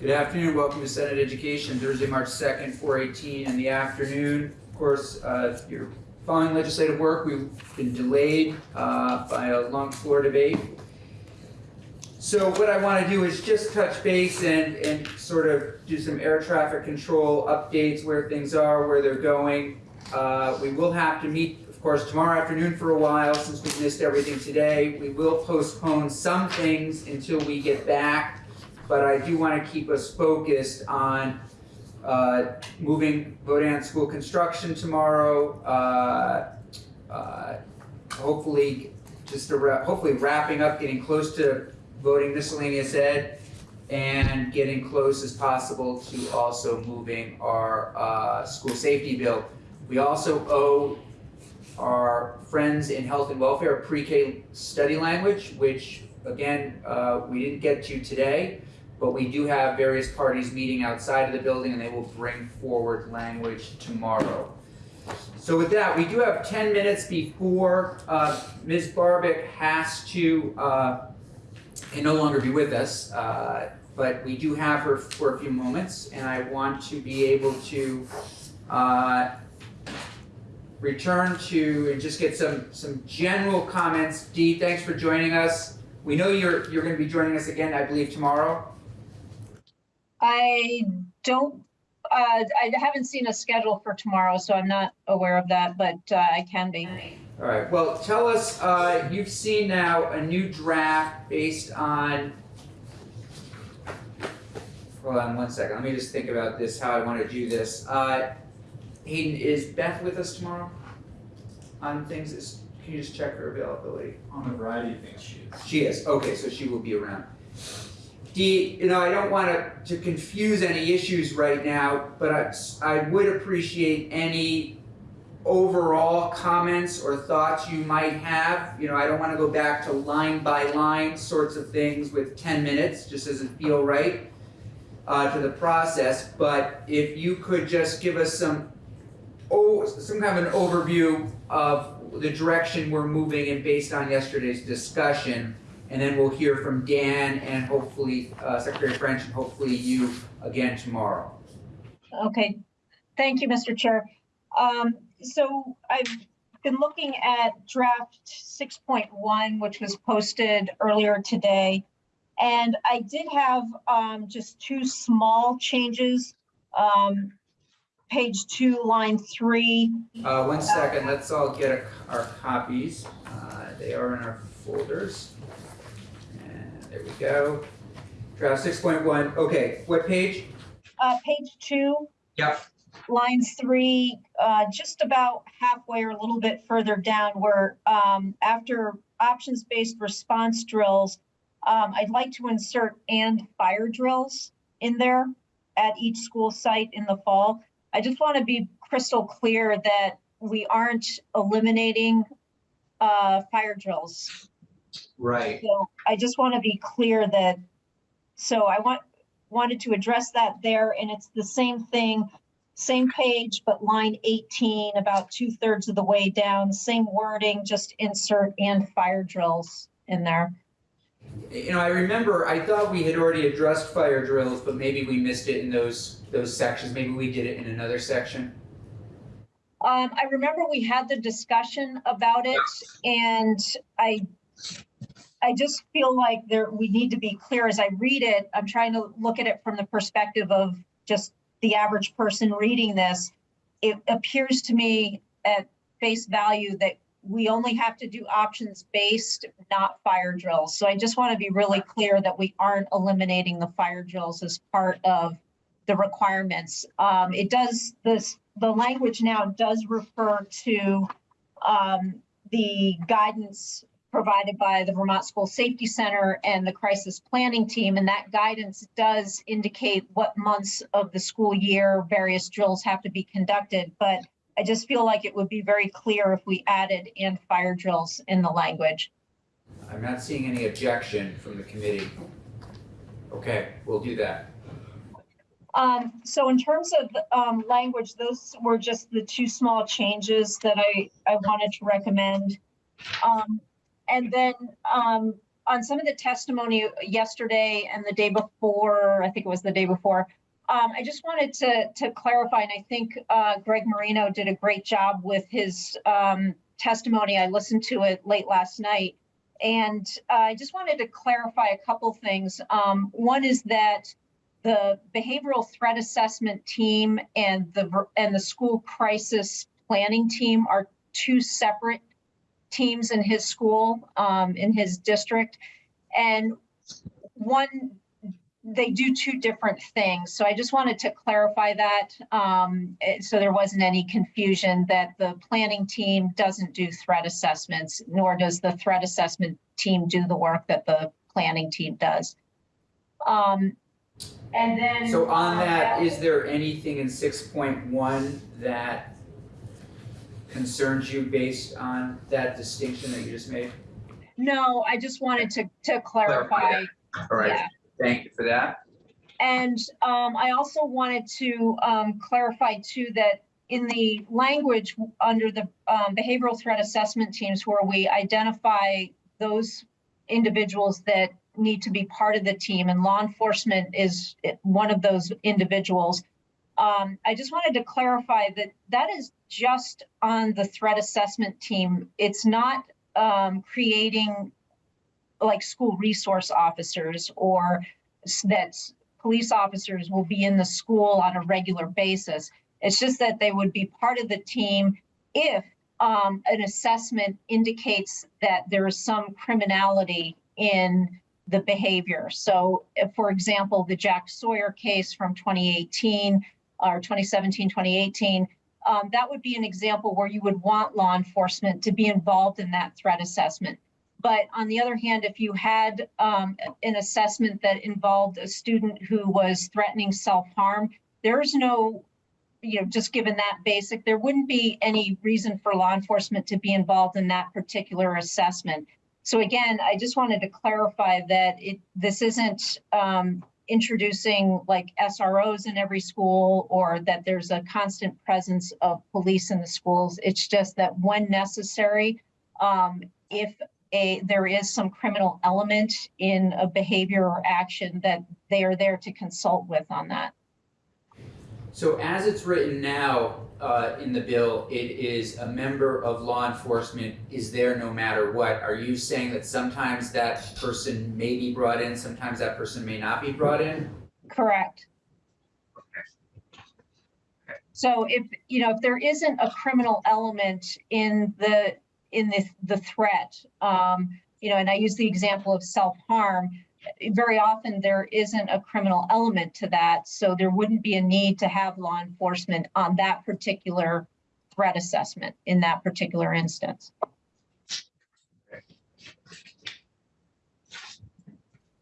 Good afternoon, welcome to Senate Education, Thursday, March 2nd, 4:18 in the afternoon. Of course, uh, you're following legislative work, we've been delayed uh, by a long floor debate. So what I want to do is just touch base and, and sort of do some air traffic control updates, where things are, where they're going. Uh, We will have to meet, of course, tomorrow afternoon for a while, since we've missed everything today. We will postpone some things until we get back, but I do want to keep us focused on uh, moving Vodan School construction tomorrow, uh, uh, hopefully, just hopefully wrapping up, getting close to voting miscellaneous ed, and getting close as possible to also moving our uh, school safety bill. We also owe our friends in health and welfare pre-K study language, which again, uh, we didn't get to today, but we do have various parties meeting outside of the building and they will bring forward language tomorrow. So with that, we do have ten minutes before uh, Ms. Barbic has to, uh, can no longer be with us, uh, but we do have her for a few moments and I want to be able to uh, return to and just get some, some general comments. Dee, thanks for joining us. We know you're, you're gonna be joining us again, I believe, tomorrow. I don't, uh, I haven't seen a schedule for tomorrow, so I'm not aware of that, but uh, I can be. All right, well, tell us, uh, you've seen now a new draft based on, hold on one second, let me just think about this, how I want to do this. Uh, Hayden, is Beth with us tomorrow on things? Is- Can you just check her availability? On a variety of things, she is. She is, okay, so she will be around. You know, I don't want to, to confuse any issues right now, but I, I would appreciate any overall comments or thoughts you might have. You know, I don't want to go back to line by line sorts of things with ten minutes, just doesn't feel right uh, to the process, but if you could just give us some, oh, some kind of an overview of the direction we're moving in based on yesterday's discussion, and then we'll hear from Dan and hopefully uh, Secretary French and hopefully you again tomorrow. Okay, thank you, Mr. Chair. Um, so I've been looking at draft six point one, which was posted earlier today. And I did have, um, just two small changes. Um, page two, line three, Uh, one second, let's all get a- our copies. Uh, They are in our folders. There we go. Draft six point one, okay, what page? uh, page two. Yep. Line three, uh, just about halfway or a little bit further down where, um, after options-based response drills, um, I'd like to insert and fire drills in there at each school site in the fall. I just want to be crystal clear that we aren't eliminating, uh, fire drills. Right. So I just want to be clear that, so I want, wanted to address that there, and it's the same thing, same page, but line 18, about two thirds of the way down, same wording, just insert and fire drills in there. You know, I remember, I thought we had already addressed fire drills, but maybe we missed it in those, those sections. Maybe we did it in another section. Um, I remember we had the discussion about it, and I, I just feel like there, we need to be clear as I read it. I'm trying to look at it from the perspective of just the average person reading this. It appears to me at face value that we only have to do options based, not fire drills. So I just want to be really clear that we aren't eliminating the fire drills as part of the requirements. Um, it does, this, the language now does refer to um, the guidance provided by the Vermont School Safety Center and the crisis planning team. And that guidance does indicate what months of the school year various drills have to be conducted. But I just feel like it would be very clear if we added and fire drills in the language. I'm not seeing any objection from the committee. Okay, we'll do that. Um, so in terms of, um, language, those were just the two small changes that I, I wanted to recommend. Um, and then, um, on some of the testimony yesterday and the day before, I think it was the day before, um, I just wanted to, to clarify, and I think, uh, Greg Marino did a great job with his, um, testimony. I listened to it late last night. And uh, I just wanted to clarify a couple things. Um, one is that the behavioral threat assessment team and the, and the school crisis planning team are two separate teams in his school, um, in his district. And one, they do two different things. So I just wanted to clarify that. Um, so there wasn't any confusion that the planning team doesn't do threat assessments, nor does the threat assessment team do the work that the planning team does. Um, and then. So on that, is there anything in six point one that concerns you based on that distinction that you just made? No, I just wanted to, to Clarify. All right, Yeah. thank you for that. And um, I also wanted to um, clarify too that in the language under the um, behavioral threat assessment teams where we identify those individuals that need to be part of the team and law enforcement is one of those individuals. Um, I just wanted to clarify that that is just on the threat assessment team. It's not um, creating like school resource officers or that police officers will be in the school on a regular basis. It's just that they would be part of the team if um, an assessment indicates that there is some criminality in the behavior. So, if, for example, the Jack Sawyer case from 2018 or 2017, 2018, um, that would be an example where you would want law enforcement to be involved in that threat assessment. But on the other hand, if you had um, an assessment that involved a student who was threatening self-harm, there's no, you know, just given that basic, there wouldn't be any reason for law enforcement to be involved in that particular assessment. So again, I just wanted to clarify that it, this isn't um, introducing like SROs in every school or that there's a constant presence of police in the schools. It's just that when necessary, um, if a, there is some criminal element in a behavior or action that they are there to consult with on that. So as it's written now, uh, in the bill, it is a member of law enforcement is there no matter what. Are you saying that sometimes that person may be brought in, sometimes that person may not be brought in? Correct. So if, you know, if there isn't a criminal element in the, in the, the threat, um, you know, and I use the example of self-harm, very often there isn't a criminal element to that, so there wouldn't be a need to have law enforcement on that particular threat assessment in that particular instance.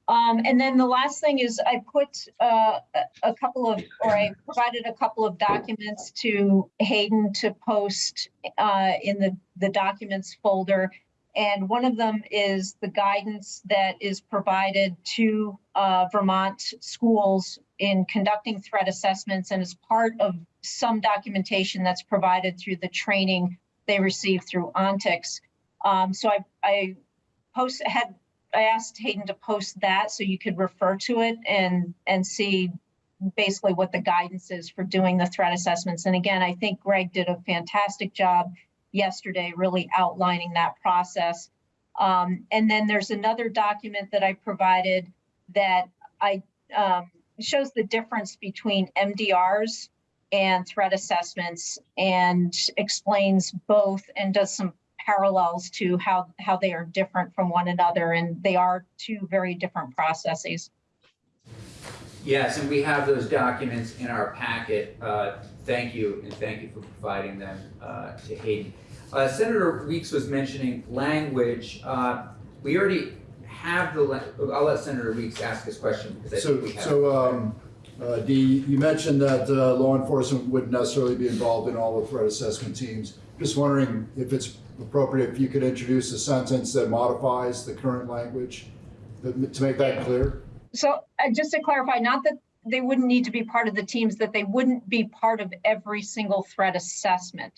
Um, and then the last thing is I put, uh, a, a couple of, or I provided a couple of documents to Hayden to post, uh, in the, the documents folder. And one of them is the guidance that is provided to, uh, Vermont schools in conducting threat assessments and is part of some documentation that's provided through the training they receive through Ontix. Um, so I, I post, had I asked Hayden to post that so you could refer to it and, and see basically what the guidance is for doing the threat assessments. And again, I think Greg did a fantastic job yesterday, really outlining that process. Um, and then there's another document that I provided that I, um, shows the difference between MDRs and threat assessments and explains both and does some parallels to how, how they are different from one another, and they are two very different processes. Yes, and we have those documents in our packet. Uh, Thank you, and thank you for providing them uh, to Hayden. Uh, Senator Weeks was mentioning language. Uh, We already have the, I'll let Senator Weeks ask his question because I So, think we have. so, um, uh, Dee, you mentioned that, uh, law enforcement wouldn't necessarily be involved in all the threat assessment teams. Just wondering if it's appropriate, if you could introduce a sentence that modifies the current language that- to make that clear? So uh, just to clarify, not that they wouldn't need to be part of the teams, that they wouldn't be part of every single threat assessment.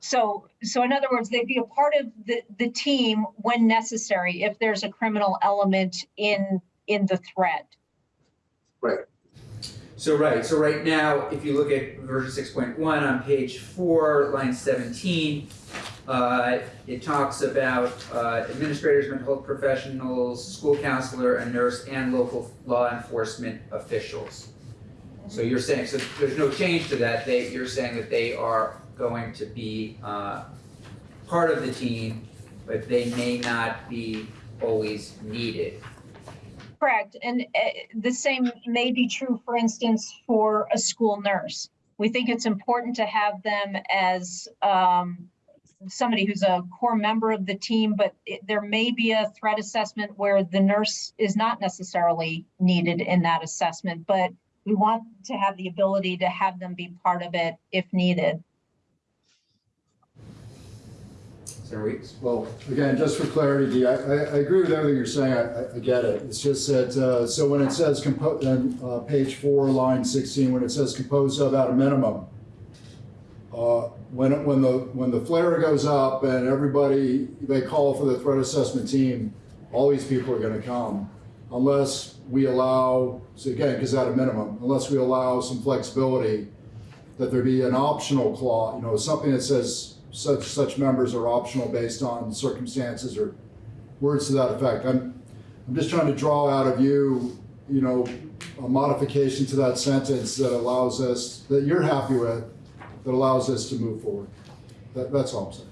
So, so in other words, they'd be a part of the, the team when necessary, if there's a criminal element in, in the threat. Right. So right, so right now, if you look at version six point one on page four, line seventeen, uh, it talks about, uh, administrators, mental health professionals, school counselor, a nurse, and local law enforcement officials. So you're saying, so there's no change to that, they, you're saying that they are going to be, uh, part of the team, but they may not be always needed. Correct, and uh, the same may be true, for instance, for a school nurse. We think it's important to have them as um, somebody who's a core member of the team, but it- there may be a threat assessment where the nurse is not necessarily needed in that assessment, but we want to have the ability to have them be part of it if needed. Well, again, just for clarity, I, agree with everything you're saying, I, I- get it. It's just that, uh, so when it says compo, uh, page four, line sixteen, when it says composed of at a minimum, uh, when, when the, when the flare goes up and everybody, they call for the threat assessment team, all these people are gonna come, unless we allow, so again, because at a minimum, unless we allow some flexibility, that there be an optional clause, you know, something that says such, such members are optional based on circumstances or words to that effect. I'm, I'm just trying to draw out of you, you know, a modification to that sentence that allows us, that you're happy with, that allows us to move forward. That, that's all I'm saying.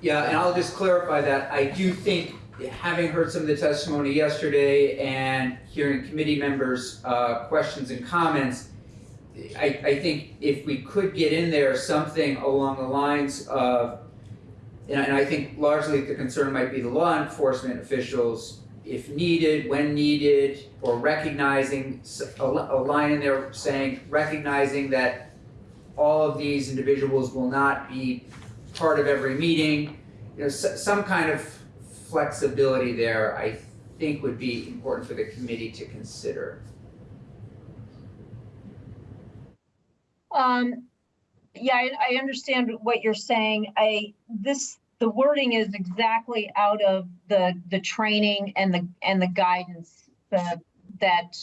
Yeah, and I'll just clarify that, I do think, having heard some of the testimony yesterday and hearing committee members' uh, questions and comments, I, I think if we could get in there something along the lines of, and I- and I think largely the concern might be the law enforcement officials, if needed, when needed, or recognizing, a a line in there saying, recognizing that all of these individuals will not be part of every meeting, you know, some kind of flexibility there, I think would be important for the committee to consider. Um, yeah, I, I understand what you're saying. I, this, the wording is exactly out of the, the training and the, and the guidance that, that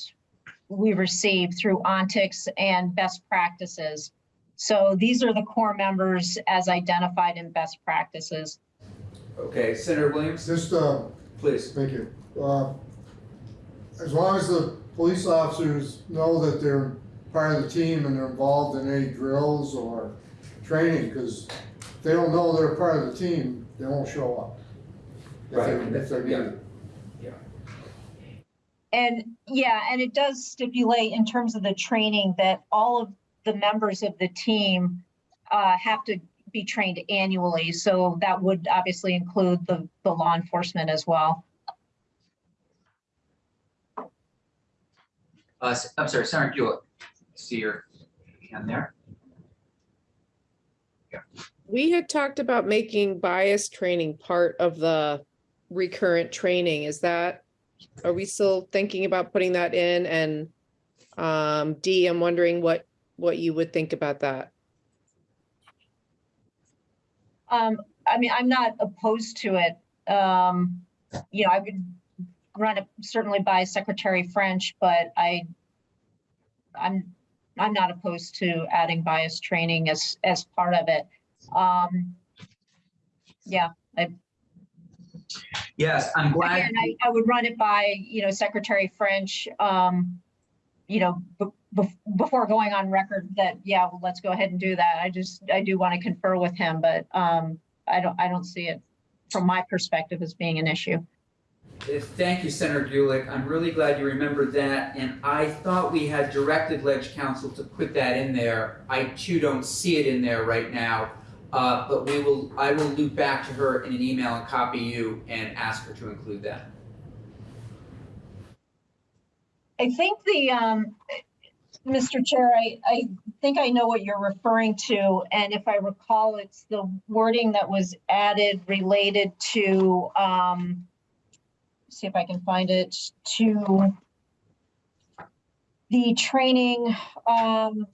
we received through Ontix and best practices. So these are the core members as identified in best practices. Okay, Senator Williams, Just, uh, please. thank you. Uh, As long as the police officers know that they're part of the team and they're involved in any drills or training, because if they don't know they're part of the team, they won't show up. If Right, If they're yeah. needed. And yeah, and it does stipulate in terms of the training that all of the members of the team uh, have to be trained annually. So that would obviously include the, the law enforcement as well. Uh, s- I'm sorry, Senator Hewitt, see your hand there. We had talked about making bias training part of the recurrent training. Is that, are we still thinking about putting that in? And um, Dee, I'm wondering what, what you would think about that. Um, I mean, I'm not opposed to it. Um, you know, I would run it certainly by Secretary French, but I, I'm, I'm not opposed to adding bias training as, as part of it. Um, yeah, Yes, I'm glad, Again, I, I would run it by, you know, Secretary French, um, you know, before going on record that, yeah, well, let's go ahead and do that. I just, I do want to confer with him, but, um, I don't, I don't see it from my perspective as being an issue. Uh, Thank you, Senator Gulick. I'm really glad you remembered that, and I thought we had directed Ledge Council to put that in there. I too don't see it in there right now, uh, but we will, I will loop back to her in an email and copy you and ask her to include that. I think the, um, Mr. Chair, I, I think I know what you're referring to, and if I recall, it's the wording that was added related to, um, see if I can find it, to the training. Um,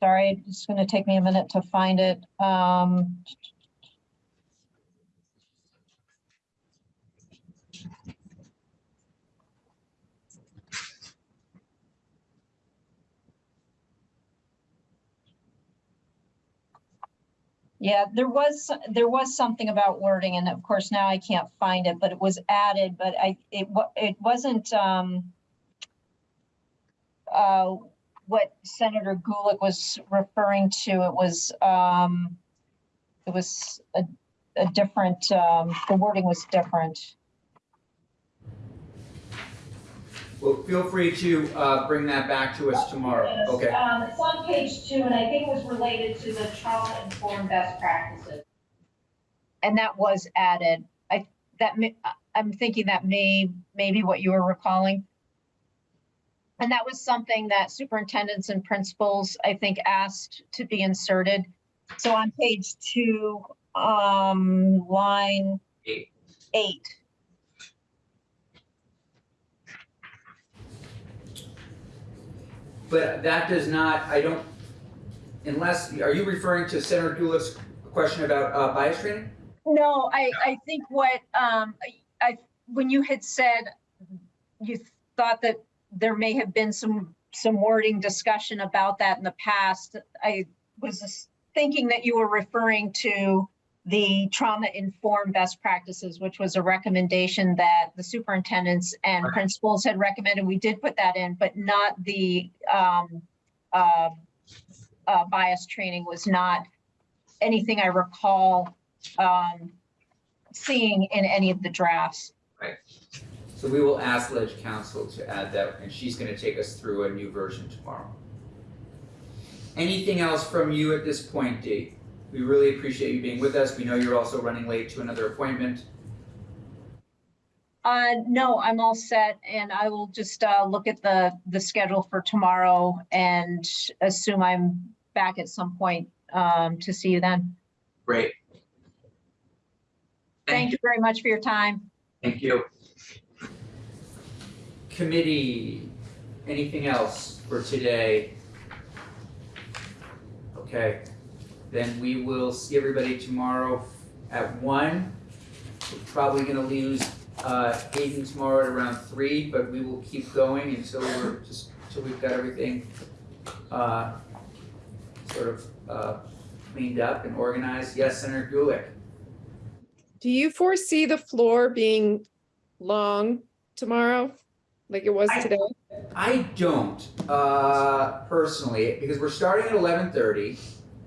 sorry, it's going to take me a minute to find it. Um, Yeah, there was, there was something about wording and of course now I can't find it, but it was added, but I, it it wasn't, um. Uh, what Senator Gulick was referring to, it was, um, it was a, a different, um, the wording was different. Well, feel free to, uh, bring that back to us tomorrow, Yes, okay? Um, it's on page two, and I think it was related to the trauma-informed best practices. And that was added. I, that, may- I- I'm thinking that may, maybe what you were recalling. And that was something that superintendents and principals, I think, asked to be inserted. So on page two, um, line Eight. eight. But that does not, I don't, unless, are you referring to Senator Gulick's question about, uh, bias training? No, I, I think what, um, I- when you had said you thought that there may have been some, some wording discussion about that in the past, I was thinking that you were referring to the trauma-informed best practices, which was a recommendation that the superintendents and Right. principals had recommended. We did put that in, but not the, um, uh, uh, bias training was not anything I recall um, seeing in any of the drafts. Right. So we will ask Ledge Council to add that, and she's gonna take us through a new version tomorrow. Anything else from you at this point, Dee? We really appreciate you being with us. We know you're also running late to another appointment. Uh, no, I'm all set and I will just, uh, look at the, the schedule for tomorrow and assume I'm back at some point, um, to see you then. Great. Thank you very much for your time. Thank you. Committee, anything else for today? Okay, then we will see everybody tomorrow at one. We're probably gonna lose uh Hayden tomorrow at around three, but we will keep going until we're just, until we've got everything uh sort of uh cleaned up and organized. Yes, Senator Gulick? Do you foresee the floor being long tomorrow, like it was I- today? I don't, uh, personally, because we're starting at eleven thirty,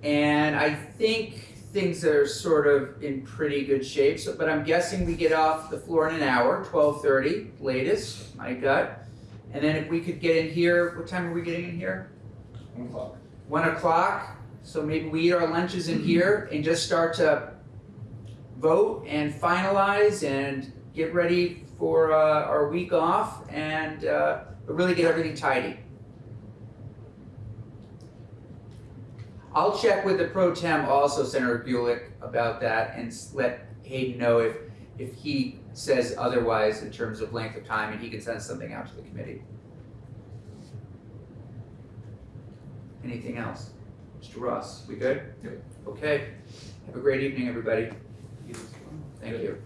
and I think things are sort of in pretty good shape, so, but I'm guessing we get off the floor in an hour, twelve thirty latest, my gut. And then if we could get in here, what time are we getting in here? One o'clock. One o'clock, so maybe we eat our lunches in here and just start to vote and finalize and get ready for, uh, our week off and, uh, really get everything tidy. I'll check with the pro tem also, Senator Gulick, about that and let Hayden know if, if he says otherwise in terms of length of time and he can send something out to the committee. Anything else? Mr. Ross, we good? Good. Okay, have a great evening, everybody. Thank you.